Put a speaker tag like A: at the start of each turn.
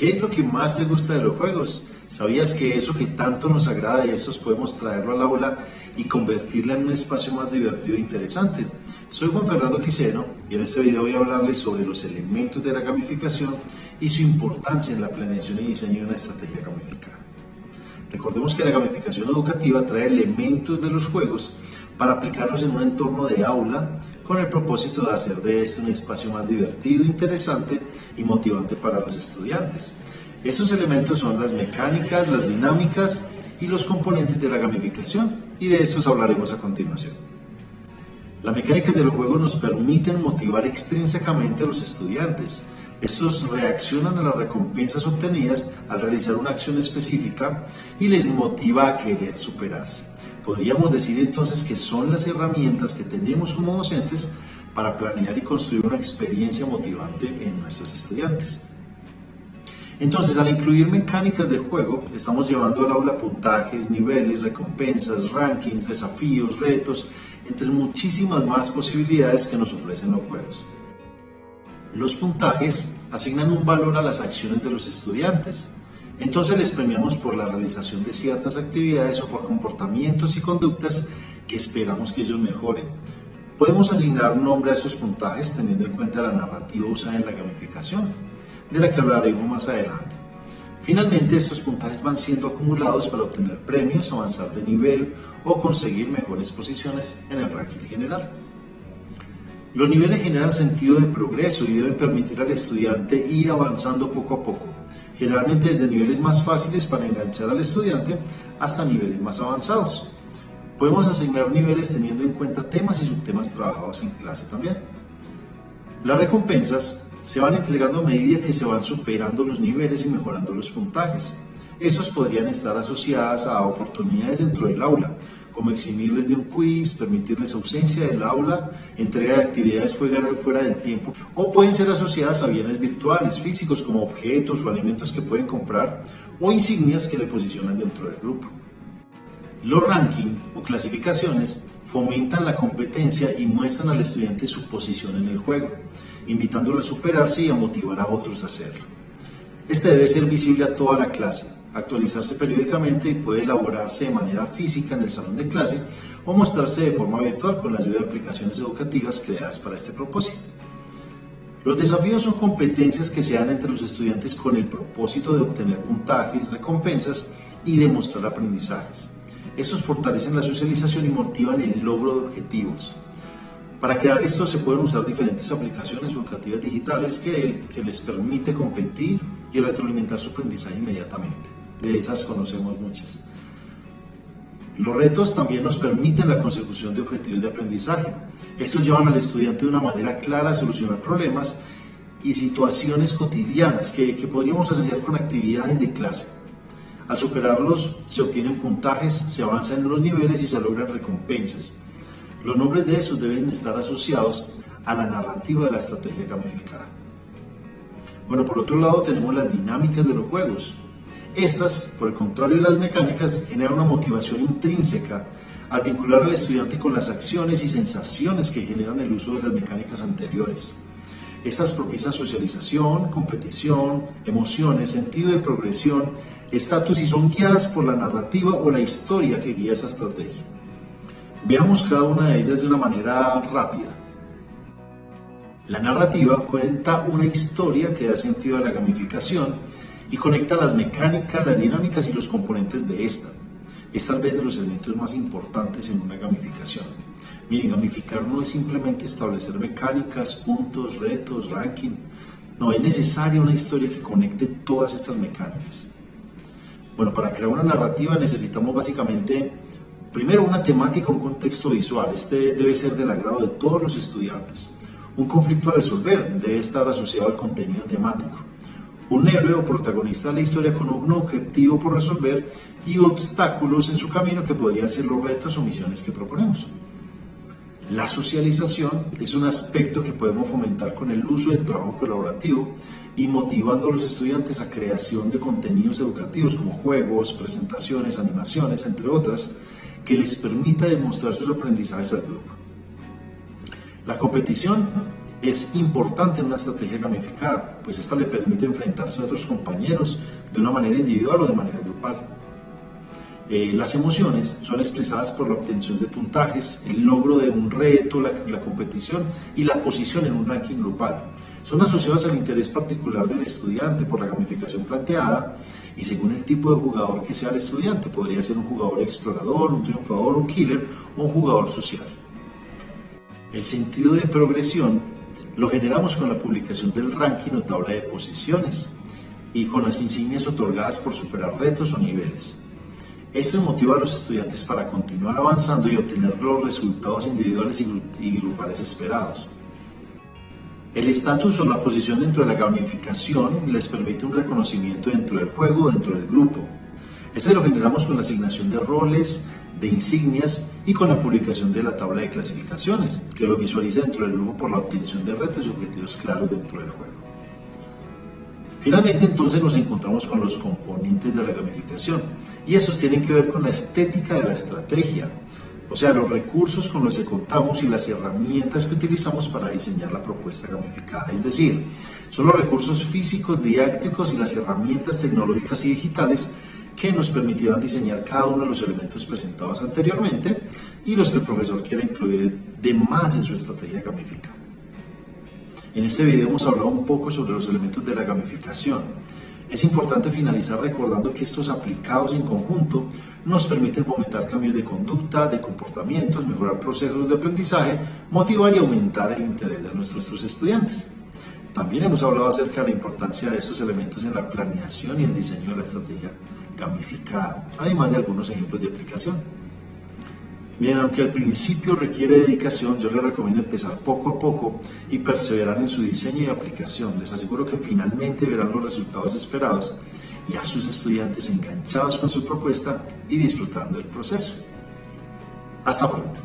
A: ¿Qué es lo que más te gusta de los juegos? ¿Sabías que eso que tanto nos agrada y estos podemos traerlo al aula y convertirla en un espacio más divertido e interesante? Soy Juan Fernando Quiseno y en este video voy a hablarles sobre los elementos de la gamificación y su importancia en la planeación y diseño de una estrategia gamificada. Recordemos que la gamificación educativa trae elementos de los juegos para aplicarlos en un entorno de aula con el propósito de hacer de este un espacio más divertido, interesante y motivante para los estudiantes. Estos elementos son las mecánicas, las dinámicas y los componentes de la gamificación y de estos hablaremos a continuación. La mecánica de los juegos nos permiten motivar extrínsecamente a los estudiantes. Estos reaccionan a las recompensas obtenidas al realizar una acción específica y les motiva a querer superarse. Podríamos decir entonces que son las herramientas que tenemos como docentes para planear y construir una experiencia motivante en nuestros estudiantes. Entonces, al incluir mecánicas de juego, estamos llevando al aula puntajes, niveles, recompensas, rankings, desafíos, retos, entre muchísimas más posibilidades que nos ofrecen los juegos. Los puntajes asignan un valor a las acciones de los estudiantes, entonces les premiamos por la realización de ciertas actividades o por comportamientos y conductas que esperamos que ellos mejoren. Podemos asignar un nombre a esos puntajes teniendo en cuenta la narrativa usada en la gamificación, de la que hablaremos más adelante. Finalmente, estos puntajes van siendo acumulados para obtener premios, avanzar de nivel o conseguir mejores posiciones en el ranking general. Los niveles generan sentido de progreso y deben permitir al estudiante ir avanzando poco a poco generalmente desde niveles más fáciles para enganchar al estudiante hasta niveles más avanzados. Podemos asignar niveles teniendo en cuenta temas y subtemas trabajados en clase también. Las recompensas se van entregando a medida que se van superando los niveles y mejorando los puntajes. Estos podrían estar asociadas a oportunidades dentro del aula, como eximirles de un quiz, permitirles ausencia del aula, entrega de actividades fuera del tiempo, o pueden ser asociadas a bienes virtuales, físicos, como objetos o alimentos que pueden comprar, o insignias que le posicionan dentro del grupo. Los rankings o clasificaciones fomentan la competencia y muestran al estudiante su posición en el juego, invitándolo a superarse y a motivar a otros a hacerlo. Este debe ser visible a toda la clase, actualizarse periódicamente y puede elaborarse de manera física en el salón de clase o mostrarse de forma virtual con la ayuda de aplicaciones educativas creadas para este propósito. Los desafíos son competencias que se dan entre los estudiantes con el propósito de obtener puntajes, recompensas y demostrar aprendizajes. Estos fortalecen la socialización y motivan el logro de objetivos. Para crear esto se pueden usar diferentes aplicaciones educativas digitales que, que les permite competir y retroalimentar su aprendizaje inmediatamente de esas conocemos muchas. Los retos también nos permiten la consecución de objetivos de aprendizaje. Estos llevan al estudiante de una manera clara a solucionar problemas y situaciones cotidianas que, que podríamos asociar con actividades de clase. Al superarlos se obtienen puntajes, se avanza en los niveles y se logran recompensas. Los nombres de esos deben estar asociados a la narrativa de la estrategia gamificada. Bueno, por otro lado tenemos las dinámicas de los juegos. Estas, por el contrario de las mecánicas, generan una motivación intrínseca al vincular al estudiante con las acciones y sensaciones que generan el uso de las mecánicas anteriores. Estas propician socialización, competición, emociones, sentido de progresión, estatus y son guiadas por la narrativa o la historia que guía esa estrategia. Veamos cada una de ellas de una manera rápida. La narrativa cuenta una historia que da sentido a la gamificación y conecta las mecánicas, las dinámicas y los componentes de esta. Es tal vez de los elementos más importantes en una gamificación. Miren, gamificar no es simplemente establecer mecánicas, puntos, retos, ranking. No, es necesaria una historia que conecte todas estas mecánicas. Bueno, para crear una narrativa necesitamos básicamente, primero, una temática, un contexto visual. Este debe ser del agrado de todos los estudiantes. Un conflicto a resolver debe estar asociado al contenido temático un héroe o protagonista de la historia con un objetivo por resolver y obstáculos en su camino que podrían ser los retos o misiones que proponemos. La socialización es un aspecto que podemos fomentar con el uso del trabajo colaborativo y motivando a los estudiantes a creación de contenidos educativos como juegos, presentaciones, animaciones, entre otras, que les permita demostrar sus aprendizajes al grupo. La competición es importante en una estrategia gamificada, pues esta le permite enfrentarse a otros compañeros de una manera individual o de manera grupal. Eh, las emociones son expresadas por la obtención de puntajes, el logro de un reto, la, la competición y la posición en un ranking grupal. Son asociadas al interés particular del estudiante por la gamificación planteada y según el tipo de jugador que sea el estudiante. Podría ser un jugador explorador, un triunfador, un killer o un jugador social. El sentido de progresión lo generamos con la publicación del ranking o tabla de posiciones y con las insignias otorgadas por superar retos o niveles. Esto motiva a los estudiantes para continuar avanzando y obtener los resultados individuales y grupales esperados. El estatus o la posición dentro de la gamificación les permite un reconocimiento dentro del juego dentro del grupo. Este lo generamos con la asignación de roles, de insignias y con la publicación de la tabla de clasificaciones, que lo visualiza dentro del grupo por la obtención de retos y objetivos claros dentro del juego. Finalmente entonces nos encontramos con los componentes de la gamificación y estos tienen que ver con la estética de la estrategia, o sea, los recursos con los que contamos y las herramientas que utilizamos para diseñar la propuesta gamificada. Es decir, son los recursos físicos, didácticos y las herramientas tecnológicas y digitales que nos permitirán diseñar cada uno de los elementos presentados anteriormente y los que el profesor quiera incluir de más en su estrategia gamificada. En este video hemos hablado un poco sobre los elementos de la gamificación. Es importante finalizar recordando que estos aplicados en conjunto nos permiten fomentar cambios de conducta, de comportamientos, mejorar procesos de aprendizaje, motivar y aumentar el interés de nuestros estudiantes. También hemos hablado acerca de la importancia de estos elementos en la planeación y el diseño de la estrategia gamificada, además de algunos ejemplos de aplicación. Bien, aunque al principio requiere dedicación, yo les recomiendo empezar poco a poco y perseverar en su diseño y aplicación. Les aseguro que finalmente verán los resultados esperados y a sus estudiantes enganchados con su propuesta y disfrutando del proceso. Hasta pronto.